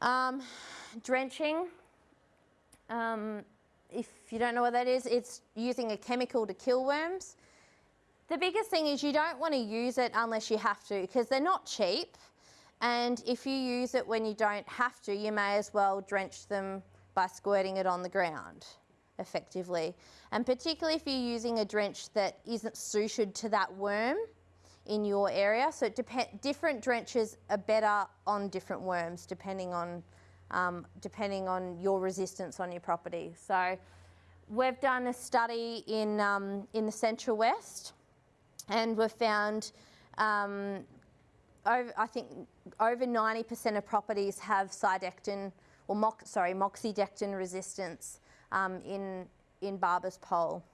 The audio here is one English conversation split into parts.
Um, drenching, um, if you don't know what that is, it's using a chemical to kill worms. The biggest thing is you don't want to use it unless you have to because they're not cheap and if you use it when you don't have to, you may as well drench them by squirting it on the ground effectively. And particularly if you're using a drench that isn't suited to that worm in your area. So different drenches are better on different worms depending on, um, depending on your resistance on your property. So we've done a study in, um, in the Central West and we've found um, over, I think over 90% of properties have cydectin or sorry, moxidectin resistance um, in, in Barber's pole.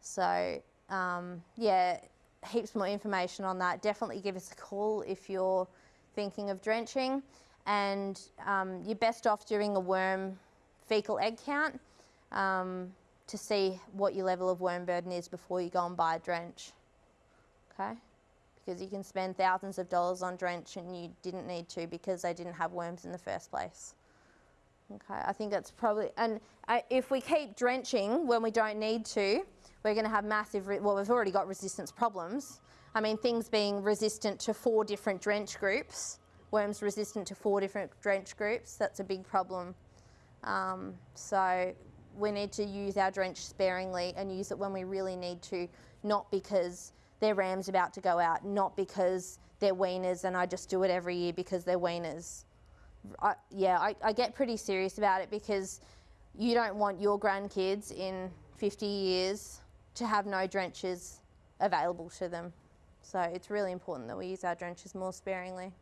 So um, yeah, heaps more information on that. Definitely give us a call if you're thinking of drenching. And um, you're best off doing a worm fecal egg count um, to see what your level of worm burden is before you go and buy a drench. Okay? Because you can spend thousands of dollars on drench and you didn't need to because they didn't have worms in the first place. Okay, I think that's probably, and uh, if we keep drenching when we don't need to, we're going to have massive, well, we've already got resistance problems. I mean, things being resistant to four different drench groups, worms resistant to four different drench groups, that's a big problem. Um, so we need to use our drench sparingly and use it when we really need to, not because their ram's about to go out, not because they're weaners and I just do it every year because they're weaners. I, yeah, I, I get pretty serious about it because you don't want your grandkids in 50 years to have no drenches available to them. So it's really important that we use our drenches more sparingly.